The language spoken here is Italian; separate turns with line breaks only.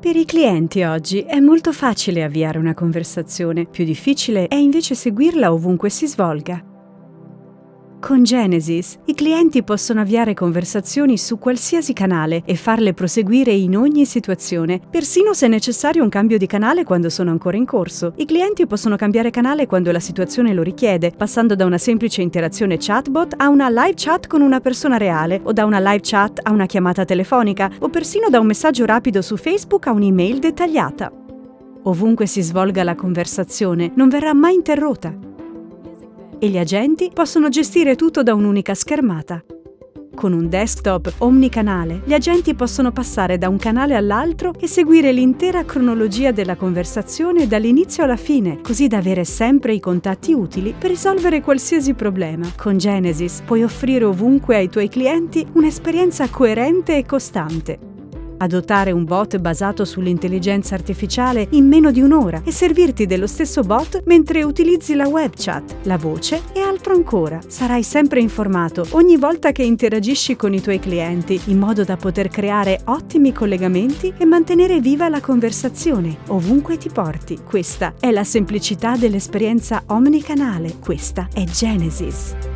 Per i clienti oggi è molto facile avviare una conversazione, più difficile è invece seguirla ovunque si svolga. Con Genesis i clienti possono avviare conversazioni su qualsiasi canale e farle proseguire in ogni situazione, persino se è necessario un cambio di canale quando sono ancora in corso. I clienti possono cambiare canale quando la situazione lo richiede, passando da una semplice interazione chatbot a una live chat con una persona reale, o da una live chat a una chiamata telefonica, o persino da un messaggio rapido su Facebook a un'email dettagliata. Ovunque si svolga la conversazione, non verrà mai interrotta e gli agenti possono gestire tutto da un'unica schermata. Con un desktop omnicanale, gli agenti possono passare da un canale all'altro e seguire l'intera cronologia della conversazione dall'inizio alla fine, così da avere sempre i contatti utili per risolvere qualsiasi problema. Con Genesis puoi offrire ovunque ai tuoi clienti un'esperienza coerente e costante adottare un bot basato sull'intelligenza artificiale in meno di un'ora e servirti dello stesso bot mentre utilizzi la web chat, la voce e altro ancora. Sarai sempre informato ogni volta che interagisci con i tuoi clienti in modo da poter creare ottimi collegamenti e mantenere viva la conversazione ovunque ti porti. Questa è la semplicità dell'esperienza omnicanale. Questa è Genesis.